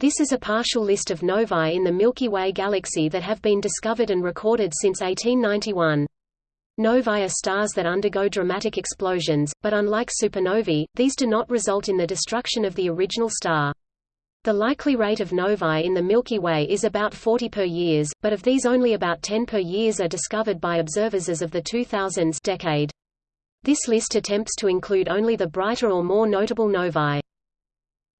This is a partial list of novae in the Milky Way galaxy that have been discovered and recorded since 1891. Novae are stars that undergo dramatic explosions, but unlike supernovae, these do not result in the destruction of the original star. The likely rate of novae in the Milky Way is about 40 per years, but of these only about 10 per years are discovered by observers as of the 2000s decade. This list attempts to include only the brighter or more notable novae.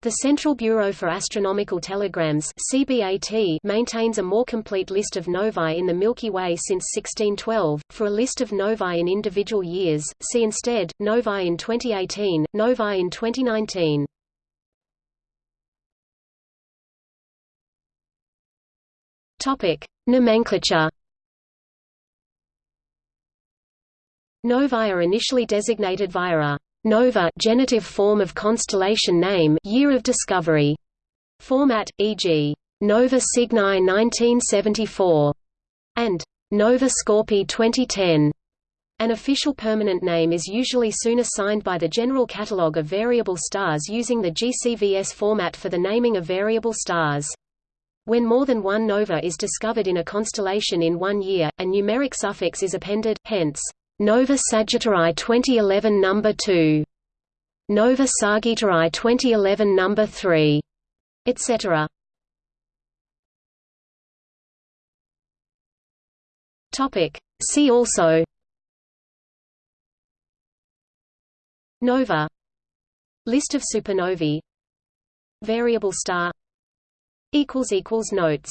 The Central Bureau for Astronomical Telegrams CBAT maintains a more complete list of novae in the Milky Way since 1612. For a list of novae in individual years, see instead, novae in 2018, novae in 2019. Topic. Nomenclature Novae are initially designated via a Nova genitive form of constellation name year of discovery format, e.g. Nova Cygni 1974 and Nova Scorpii 2010. An official permanent name is usually soon assigned by the General Catalogue of Variable Stars using the GCVS format for the naming of variable stars. When more than one nova is discovered in a constellation in one year, a numeric suffix is appended, hence Nova Sagittarii 2011 number 2, Nova Sagittarii 2011 number 3, etc. Topic. See also. Nova. List of supernovae. Variable star. Equals equals notes